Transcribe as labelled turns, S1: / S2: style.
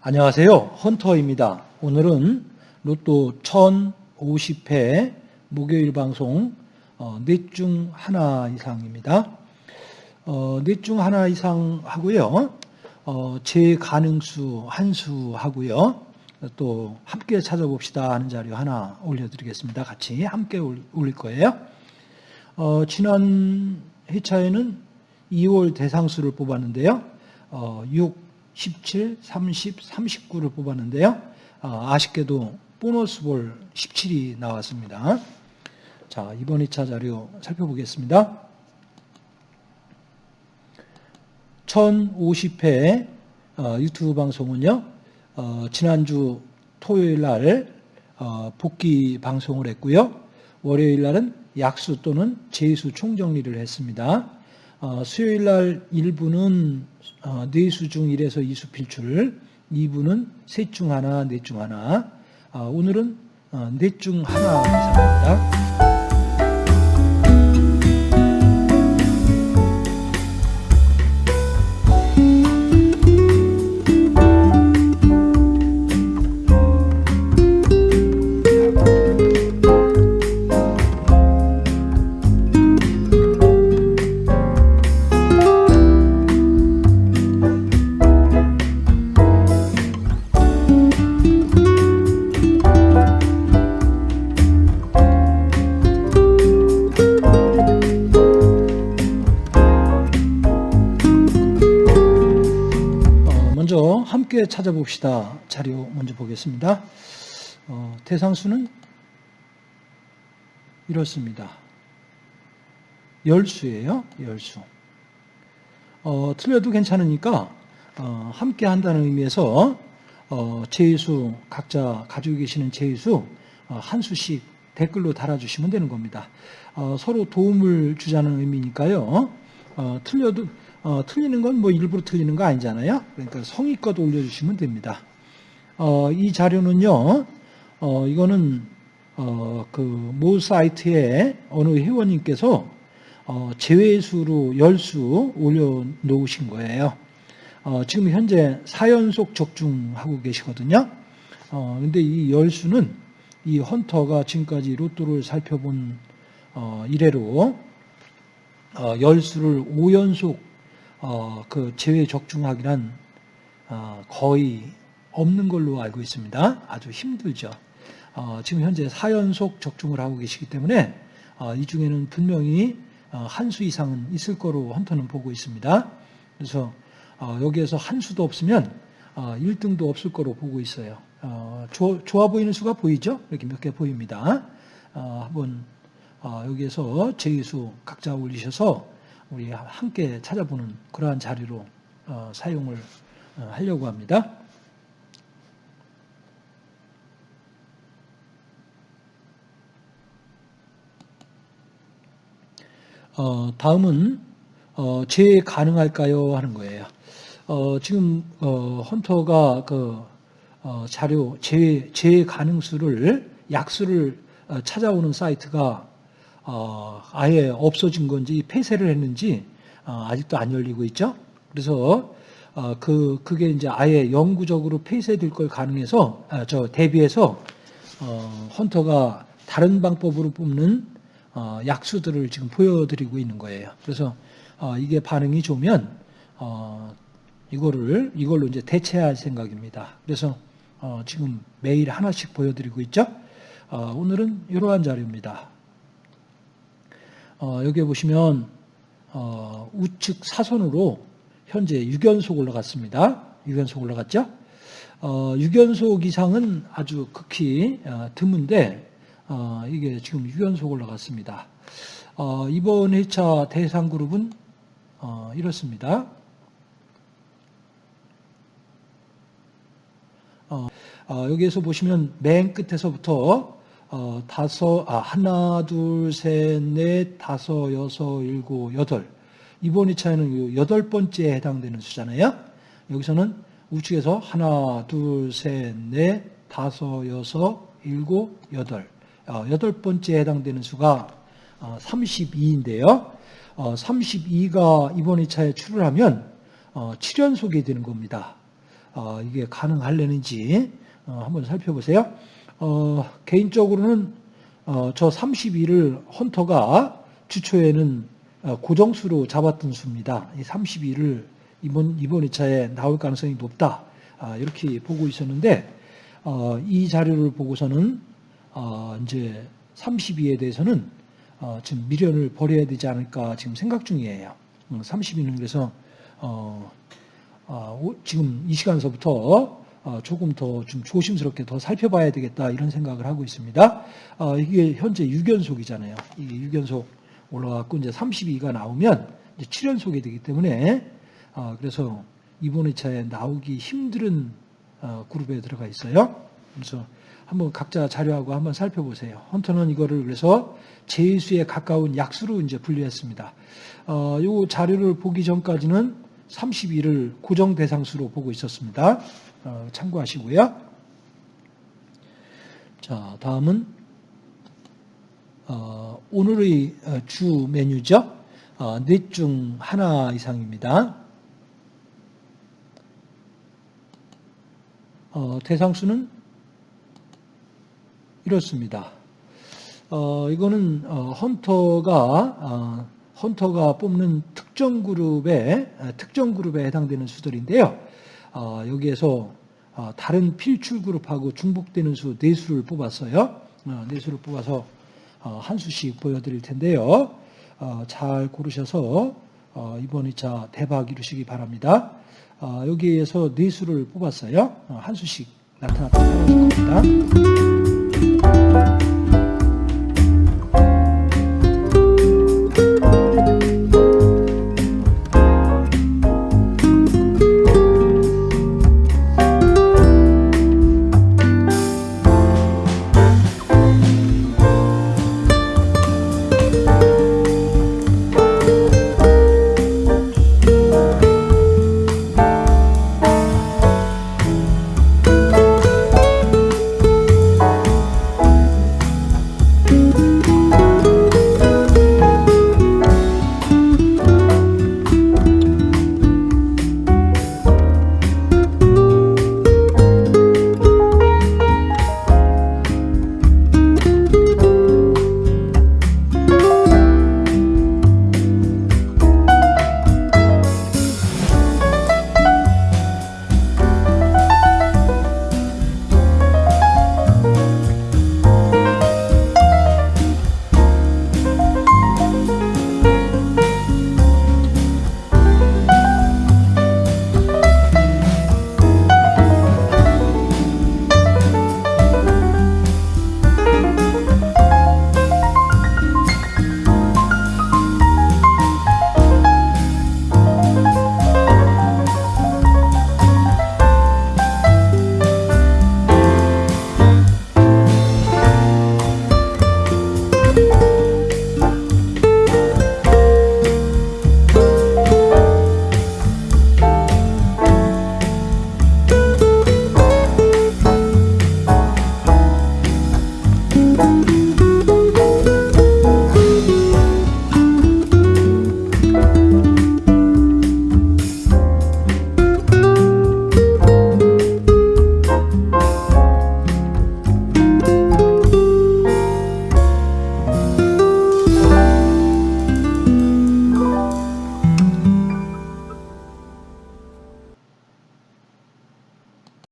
S1: 안녕하세요. 헌터입니다. 오늘은 로또 1050회 목요일 방송 어, 넷중 하나 이상입니다. 어, 넷중 하나 이상 하고요. 어, 제 가능수 한 수 하고요. 또 함께 찾아봅시다 하는 자료 하나 올려드리겠습니다. 같이 함께 올- 올릴 거예요. 어, 지난 회차에는 2월 대상수를 뽑았는데요. 어, 6, 17, 30, 39를 뽑았는데요. 어, 아쉽게도 보너스 볼 17이 나왔습니다. 자, 이번 2차 자료 살펴보겠습니다. 1050회 어, 유튜브 방송은요, 어, 지난주 토요일 날 어, 복귀 방송을 했고요. 월요일 날은 약수 또는 제수 총정리를 했습니다. 어, 수요일 날 1부는 어, 뇌수 중 1에서 2수 필출, 2부는 셋 중 하나, 넷 중 하나, 아, 오늘은 어, 넷중 하나 이상입니다. 먼저 함께 찾아봅시다. 자료 먼저 보겠습니다. 어, 대상수는 이렇습니다. 열수예요. 열수. 어, 틀려도 괜찮으니까 어, 함께 한다는 의미에서 어, 제수 각자 가지고 계시는 제수 어, 한 수씩 댓글로 달아주시면 되는 겁니다. 어, 서로 도움을 주자는 의미니까요. 어, 틀려도 어, 틀리는 건 뭐 일부러 틀리는 거 아니잖아요. 그러니까 성의껏 올려주시면 됩니다. 어, 이 자료는요. 어, 이거는 어, 그모 사이트에 어느 회원님께서 어, 제외수로 열수 올려놓으신 거예요. 어, 지금 현재 4연속 적중하고 계시거든요. 어, 근데 이 열수는 이 헌터가 지금까지 로또를 살펴본 어, 이래로 어, 열수를 5연속 어, 그 제외 적중하기란 어, 거의 없는 걸로 알고 있습니다. 아주 힘들죠. 어, 지금 현재 4연속 적중을 하고 계시기 때문에 어, 이 중에는 분명히 어, 한 수 이상은 있을 거로 헌터는 보고 있습니다. 그래서 어, 여기에서 한 수도 없으면 어, 1등도 없을 거로 보고 있어요. 어, 조- 좋아 보이는 수가 보이죠? 이렇게 몇 개 보입니다. 어, 한번 어, 여기에서 제의수 각자 올리셔서 우리 함께 찾아보는 그러한 자리로 어, 사용을 어, 하려고 합니다. 어, 다음은 어, 재 가능할까요 하는 거예요. 어, 지금 어, 헌터가 그 어, 자료 재, 재 가능수를 약수를 어, 찾아오는 사이트가 어, 아예 없어진 건지 폐쇄를 했는지 어, 아직도 안 열리고 있죠. 그래서 어, 그 그게 이제 아예 영구적으로 폐쇄될 걸 가능해서 아, 저 대비해서 어, 헌터가 다른 방법으로 뽑는 어, 약수들을 지금 보여드리고 있는 거예요. 그래서 어, 이게 반응이 좋으면 어, 이거를 이걸로 이제 대체할 생각입니다. 그래서 어, 지금 매일 하나씩 보여드리고 있죠. 어, 오늘은 이러한 자료입니다. 어, 여기에 보시면 어, 우측 사선으로 현재 6연속 올라갔습니다. 6연속 올라갔죠? 어, 6연속 이상은 아주 극히 어, 드문데 어, 이게 지금 6연속 올라갔습니다. 어, 이번 회차 대상 그룹은 어, 이렇습니다. 여기에서 보시면 맨 끝에서부터 어, 다섯, 아, 하나, 둘, 셋, 넷, 다섯, 여섯, 일곱, 여덟. 이번 2차에는 여덟 번째에 해당되는 수잖아요. 여기서는 우측에서 하나, 둘, 셋, 넷, 다섯, 여섯, 일곱, 여덟. 어, 여덟 번째에 해당되는 수가 32인데요. 32가 이번 2차에 출을 하면 7연속이 되는 겁니다. 어, 이게 가능할려는지 한번 살펴보세요. 어, 개인적으로는 저 32를 헌터가 주초에는 고정수로 잡았던 수입니다. 이 32를 이번 이번 2차에 나올 가능성이 높다. 아, 이렇게 보고 있었는데 이 자료를 보고서는 이제 32에 대해서는 지금 미련을 버려야 되지 않을까 지금 생각 중이에요. 32는 그래서 어, 어, 지금 이 시간서부터 어, 조금 더 좀 조심스럽게 더 살펴봐야 되겠다 이런 생각을 하고 있습니다. 어, 이게 현재 6연속이잖아요. 이게 6연속 올라갔고 이제 32가 나오면 이제 7연속이 되기 때문에 그래서 이번 회차에 나오기 힘든 그룹에 들어가 있어요. 그래서 한번 각자 자료하고 한번 살펴보세요. 헌터는 이거를 그래서 제수에 가까운 약수로 이제 분류했습니다. 어, 요 자료를 보기 전까지는 32를 고정 대상수로 보고 있었습니다. 어, 참고하시고요. 자, 다음은 어, 오늘의 어, 주 메뉴죠. 어, 넷중 하나 이상입니다. 어, 대상수는 이렇습니다. 어, 이거는 어, 헌터가 어, 헌터가 뽑는 특 정 그룹의 아, 특정 그룹에 해당되는 수들인데요. 어, 여기에서 어, 다른 필출 그룹하고 중복되는 수네 수를 뽑았어요. 어, 네 수를 뽑아서 어, 한 수씩 보여드릴 텐데요. 어, 잘 고르셔서 어, 이번 2차 대박 이루시기 바랍니다. 어, 여기에서 네 수를 뽑았어요. 어, 한 수씩 나타났다 사라질 겁니다.